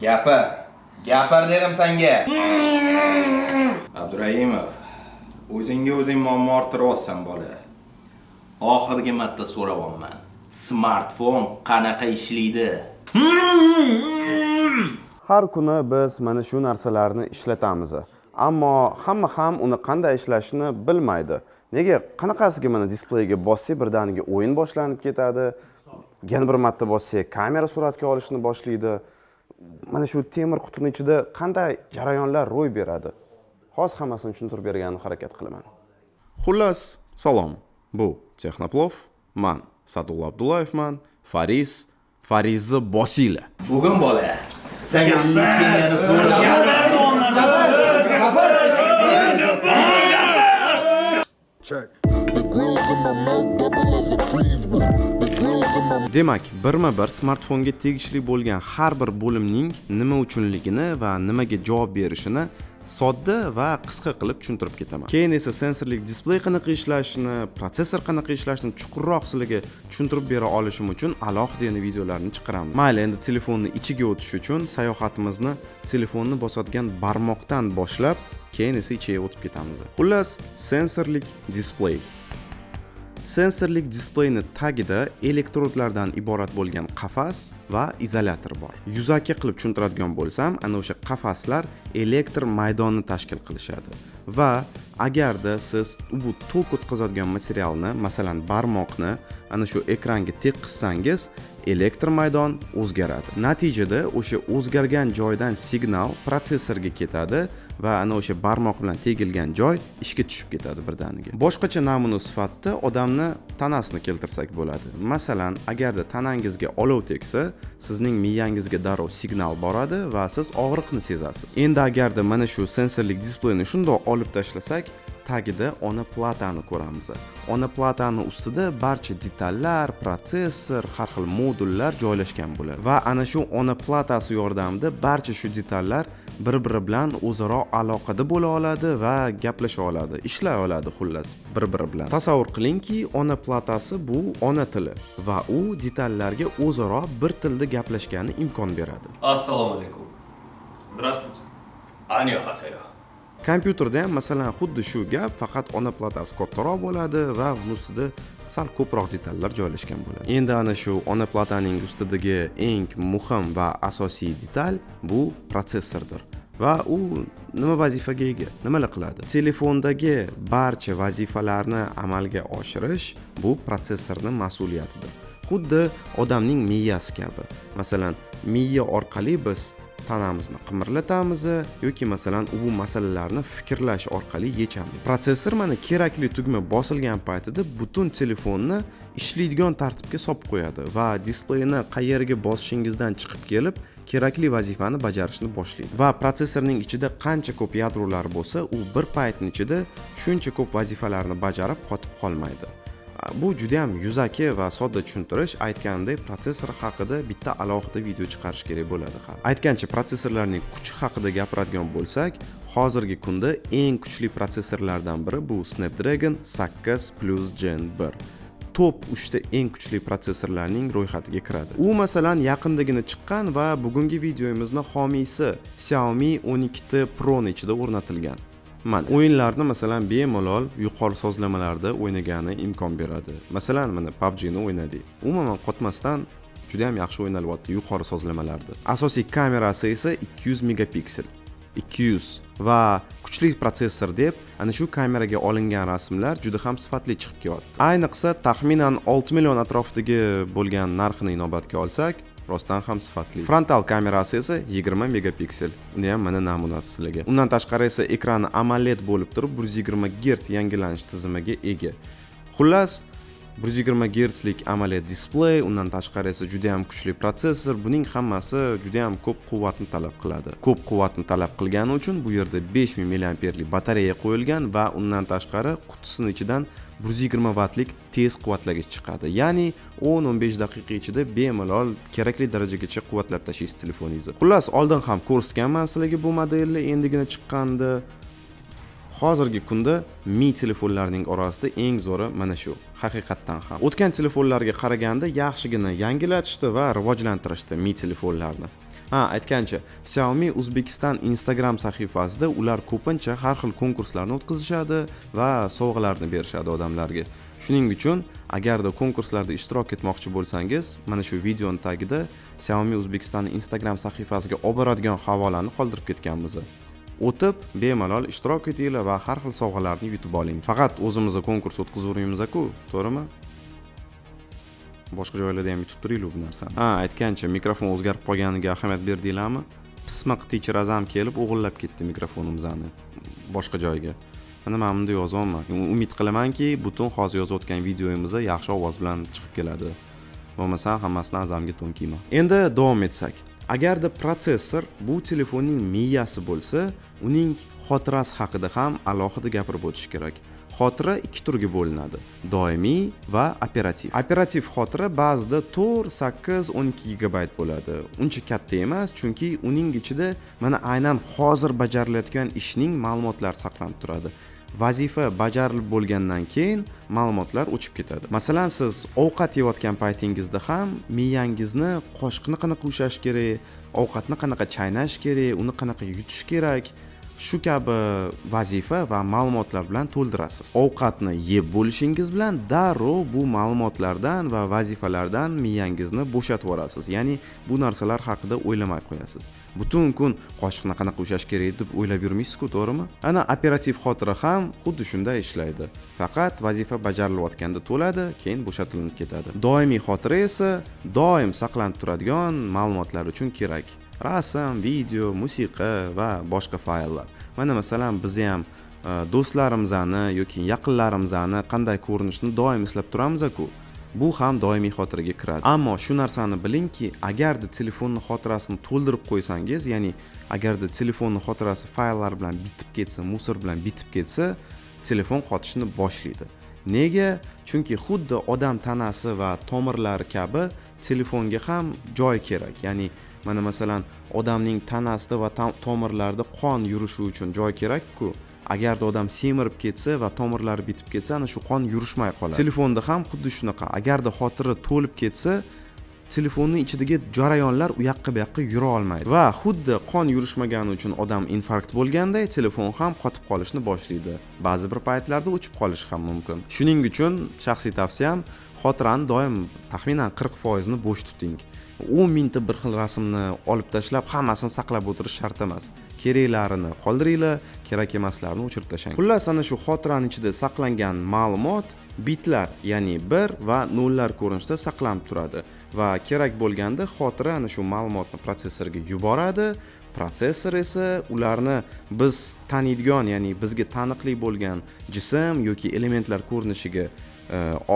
Gapir. Gapir dedim senga. Abdurahimov, o'zingga o'zing muammo orttiryapsan bola. Oxirgi marta so'rayapman. Smartfon qanaqa ishlaydi? har kuni biz mana shu narsalarni ishlatamiz ammo hamma ham uni qanday ishlashini bilmaydi nega qanaqasiga mana displeyga bossak birdaniga o'yin boshlanib ketadi yana bir marta bossak kamera suratga olishni boshlaydi mana shu temir qutini ichida qanday jarayonlar ro'y beradi? Hozir hammasini tushuntirib berganini harakat qilaman. Xullas salom. Bu texnoplov man sa'dulla abdullayevman fariz farizni bosinglar Bugun bola. Senga Check. Demak birma bir smartfonga tegishli bo'lgan har bir bo'limning nima uchunligini va nimaga javob berishini sodda va qisqa qilib tushuntirib ketaman. Keyin esa sensorlik displey qanaqa ishlashini protsessor qanaqa ishlashini chuqurroq sizlarga tushuntirib bera olishim uchun alohida yana videolarni chiqaramiz. Mayli endi telefonni ichiga o'tish uchun sayohatimizni telefonni bosadigan barmoqdan boshlab keyin esa ichiga o'tib ketamiz. Xullas sensorlik displey sensorlik displeyni tagida elektrodlardan iborat bo'lgan qafas va izolyator bor. Yuzaki qilib tushuntiradigan bo'lsam ana o'sha qafaslar elektr maydonni tashkil qilishadi. Va agarda siz bu tok o'tkazadigan materialni masalan barmoqni ana shu ekranga tekkizsangiz elektr maydon o'zgaradi. Natijada o'sha o'zgargan joydan signal protsessorga ketadi va ana o'sha barmoq bilan tegilgan joy ishga tushib ketadi birdaniga. Boshqacha namuna sifatida odamni tanasini keltirsak bo'ladi. Masalan agarda tanangizga olov tegsa sizning miyangizga darrov signal boradi va siz og'riqni sezasiz. Endi agarda mana shu sensorlik displeyni shundoq olib tashlasak tagida ona platani ko'ramiz ona platani ustida barcha detallar protsessor har xil modullar joylashgan bo'ladi va ana shu ona platasi yordamida barcha shu detallar bir biri bilan o'zaro aloqada bo'la oladi va gaplasha oladi ishlay oladi xullas bir biri bilan tasavvur qilingki ona platasi bu ona tili va u detallarga o'zaro bir tilda gaplashgani imkon beradi Assalomu alaykum. Здравствуйте. Annyeonghaseyo. Kompyuterda ham masalan xuddi shu gap faqat ona platasi kattaroq bo'ladi va uni ustida sal ko'proq detallar joylashgan bo'ladi. Endi ana shu ona plataning ustidagi eng muhim va asosiy detal bu protsessordir va u nima vazifaga ega nimalar qiladi? Telefondagi barcha vazifalarni amalga oshirish bu protsessorni mas'uliyatidir. Xuddi odamning miyasi kabi. Masalan miya orqali biz tanamizni qimirlatamiz yoki masalan u masalalarni fikrlash orqali yechamiz. Protsessor mana kerakli tugma bosilgan paytida butun telefonni ishlaydigan tartibga solib qo'yadi va displeyni qayerga bosishingizdan chiqib kelib kerakli vazifani bajarishni boshlaydi. Va protsessorning ichida qancha ko'p yadrolar bo'lsa u bir paytni ichida shuncha ko'p vazifalarni bajarib qotib qolmaydi. Bu juda ham yuzaki va sodda tushuntirish aytganimdek protsessor haqida bitta alohida video chiqarish kerak bo'ladi hali aytgancha protsessorlarning kuchi haqida gapiradigan bo'lsak hozirgi kunda eng kuchli protsessorlardan biri bu snapdragon 8 plus gen 1 top 3 ta eng kuchli protsessorlarning ro'yxatiga kiradi. U masalan yaqindagina chiqqan va bugungi videomizni homiysi xiaomi 12 pro ni ichida o'rnatilgan. Mana o'yinlarni masalan bemalol yuqori sozlamalarda o'ynagani imkon beradi. Masalan mana PUBG ni o'ynadik umuman qotmasdan juda ham yaxshi o'ynalyapti yuqori sozlamalarda asosiy kamerasi esa 200 megapiksel. 200 va kuchli protsessor deb ana shu kameraga olingan rasmlar juda ham sifatli chiqib kelyapti ayniqsa taxminan 6 million atrofidagi bo'lgan narxini inobatga olsak rostdan ham sifatli. Frontal kamerasi esa 20 megapiksel. Uni ham mana namunasi sizlarga. Undan tashqari esa ekrani AMOLED bo'lib turib 120 gerts yangilanish tizimiga ega. Xullas 120 gertslik AMOLED displey undan tashqari esa juda ham kuchli protsessor. Buning hammasi juda ham ko'p quvvatni talab qiladi. Ko'p quvvatni talab qilgani uchun bu yerda 5000 mAh batareya qo'yilgan va undan tashqari qutisini ichidan 120 vatlik tez quvvatlagich chiqadi. Ya'ni 10-15 daqiqa ichida bemalol kerakli darajagacha quvvatlab tashlaysiz telefoningizni xullas oldin ham ko'rsatganman sizlarga bu modelni endigina chiqqanda hozirgi kunda mi telefonlarning orasida eng zo'ri mana shu haqiqatdan ham. O'tgan telefonlarga qaraganda yaxshigina yangilatishdi va rivojlantirishdi mi telefonlarni. Ha aytgancha xiaomi o'zbekiston instagram sahifasida ular ko'pincha har xil konkurslarni o'tkazishadi va sovg'alarni berishadi odamlarga. Shuning uchun agarda konkurslarda ishtirok etmoqchi bo'lsangiz mana shu videoni tagida xiaomi o'zbekiston instagram sahifasiga olib boradigan havolani qoldirib ketganmiz. O'tib bemalol ishtirok etinglar va har xil sovg'alarni yutib oling. Faqat o'zimizni konkurs o'tkazavermaymiz-ku to'g'rimi? Boshqa joylarda ham yutib turinglar bu narsani. Ha aytgancha mikrofon o'zgarib qolganiga ahamiyat berdinglarmi? Pismiq teacher azam kelib o'g'irlab ketdi mikrofonimizni boshqa joyga. Mana man bunda yozyapman umid qilamanki butun hozir yozayotgan videoyimiz yaxshi ovoz bilan chiqib keladi. Bo'lmasam hammasini azamga to'nkiyman endi davom etsak. Agarda protsessor bu telefonning miyasi bo'lsa uning xotirasi haqida ham alohida gapirib o'tish kerak. Xotira ikki turga bo'linadi doimiy va operativ. Operativ xotira ba'zida to'rt sakkiz o'n ikki gigabayt bo'ladi. Uncha katta emas chunki uning ichida mana aynan hozir bajarilayotgan ishning ma'lumotlari saqlanib turadi. Vazifa bajarilib bo'lgandan keyin ma'lumotlar o'chib ketadi. Masalan siz ovqat yeyotgan paytingizda ham miyangizni qoshiqni qanaqa ushlash kerak ovqatni qanaqa chaynash kerak uni qanaqa yutish kerak shu kabi vazifa va ma'lumotlar bilan to'ldirasiz. Ovqatni yeb bo'lishingiz bilan darrov bu ma'lumotlardan va vazifalardan miyangizni bo'shatib yuborasiz. Ya'ni bu narsalar haqida o'ylamay qo'yasiz. Butun kun qoshiqni qanaqa ushlash kerak deb o'ylab yurmaysizku to'g'rimi? Ana operativ xotira ham xuddi shunday ishlaydi. Faqat vazifa bajarilayotganda to'ladi keyin bo'shatilinib ketadi. Doimiy xotira esa doim saqlanib turadigan ma'lumotlar uchun kerak. Rasm video musiqa va boshqa fayllar. Mana masalan biz ham e, do'stlarimizni yoki yaqinlarimizni qanday ko'rinishni doim eslab turamiz-ku bu ham doimiy xotiraga kiradi. Ammo shu narsani bilingki agarda telefonni xotirasini to'ldirib qo'ysangiz ya'ni agarda telefonni xotirasi fayllar bilan bitib ketsa musor bilan bitib ketsa telefon qotishni boshlaydi. Nega? Chunki xuddi odam tanasi va tomirlari kabi telefonga ham joy kerak. Ya'ni mana masalan odamning tanasida va tomirlarida qon yurishi uchun joy kerakku. Agarda odam semirib ketsa va tomirlari bitib ketsa ana shu qon yurishmay qoladi. Telefonda ham xuddi shunaqa. Agarda xotira to'lib ketsa telefonni ichidagi jarayonlar u yoqqa bu yoqqa yura olmaydi. Va xuddi qon yurishmagani uchun odam infarkt bo'lganday telefon ham qotib qolishni boshlaydi. Ba'zi bir paytlarda o'chib qolishi ham mumkin. Shuning uchun shaxsiy tavsiyam xotirani doim taxminan qirq foizini bo'sh tuting. O'n mingta bir xil rasmni olib tashlab hammasini saqlab o'tirish shart emas. Keraklarini qoldiringlar kerak emaslarini o'chirib tashlang. Xullas ana shu xotirani ichida saqlangan ma'lumot bitlar ya'ni bir va nollar ko'rinishida saqlanib turadi. Va kerak bo'lganda xotira ana shu ma'lumotni protsessorga yuboradi. Protsessor esa ularni biz taniydigan ya'ni bizga taniqli bo'lgan jism yoki elementlar ko'rinishiga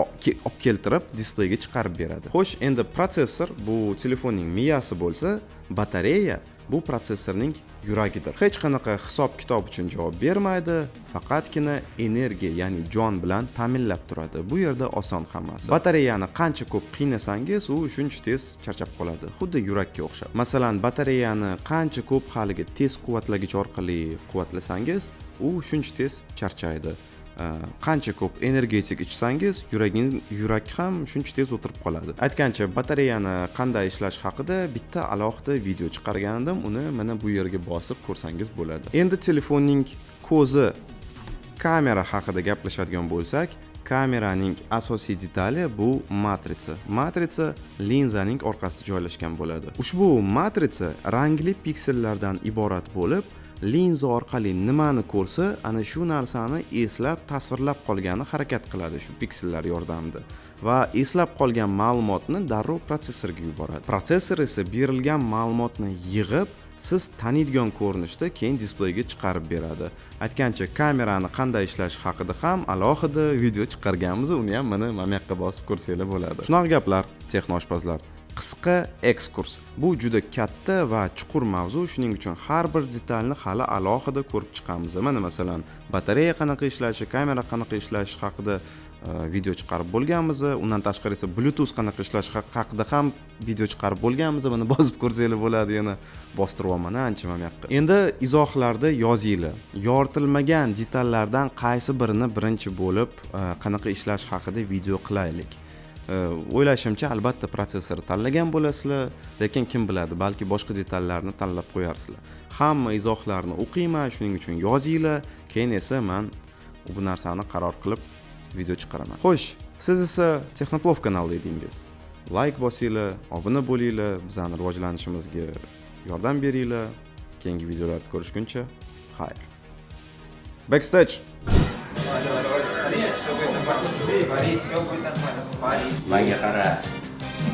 olib keltirib displeyga chiqarib beradi xo'sh endi protsessor bu telefonning miyasi bo'lsa batareya bu protsessorning yuragidir hech qanaqa hisob kitob uchun javob bermaydi faqatgina energiya ya'ni jon bilan ta'minlab turadi bu yerda oson hammasi batareyani qancha ko'p qiynasangiz u shuncha tez charchab qoladi xuddi yurakka o'xshab masalan batareyani qancha ko'p haligi tez quvvatlagich orqali quvvatlasangiz u shuncha tez charchaydi Э, qancha ko'p energetik ichsangiz yuragin yurak ham shuncha tez o'tirib qoladi. Aytgancha batareyani qanday ishlash haqida bitta alohida video chiqargan edim uni mana bu yerga bosib ko'rsangiz bo'ladi. Endi telefonning ko'zi kamera haqida gaplashadigan bo'lsak kameraning asosiy detali bu matritsa matritsa linzaning orqasida joylashgan bo'ladi. Ushbu matritsa rangli piksellardan iborat bo'lib linza orqali nimani ko'rsa ana shu narsani eslab tasvirlab qolgani harakat qiladi shu piksellar yordamida. Va eslab qolgan ma'lumotni darrov protsessorga yuboradi. Protsessor esa berilgan ma'lumotni yig'ib siz taniydigan ko'rinishda keyin displeyga chiqarib beradi. Aytgancha kamerani qanday ishlashi haqida ham alohida video chiqarganmiz uni ham mana mana bu yoqqa bosib ko'rsanglar bo'ladi. Shunaqa gaplar texnoshpazlar. Qisqa ekskurs. Bu juda katta va chuqur mavzu. Shuning uchun har bir detalni hali alohida ko'rib chiqamiz. Mana masalan batareya qanaqa ishlashi kamera qanaqa ishlashi haqida e, video chiqarib bo'lganmiz. Undan tashqari esa bluetooth qanaqa ishlashi haqida ham video chiqarib bo'lganmiz. Buni bosib ko'rsanglar bo'ladi yana bostiryapman ancha mana bu yoqqa. Endi izohlarda yozinglar. Yoritilmagan detallardan qaysi birini birinchi bo'lib e, qanaqa ishlash haqida video qilaylik? Э, o'ylashimcha albatta protsessor tanlagan bo'lasizlar lekin kim biladi balki boshqa detallarni tanlab qo'yarsizlar. Hamma izohlarni o'qiyman shuning uchun yozinglar keyin esa man bu narsani qaror qilib video chiqaraman. Xo'sh siz esa texnoplov kanali edingiz. Layk bosinglar obuna bo'linglar bizani rivojlanishimizga yordam beringlar. Keyingi videolarda ko'rishguncha xayr. Backstage! Manga qara.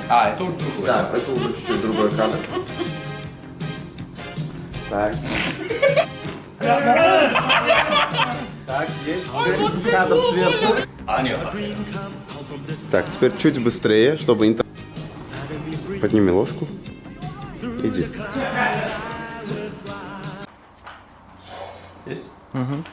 A, это уже другой. Да, это уже чуть-чуть другой кадр. Так. Так, есть. Теперь кадр сверху. Аня Хасева. Так, теперь чуть быстрее, чтобы интер... Подними ложку. Иди. Есть? Угу.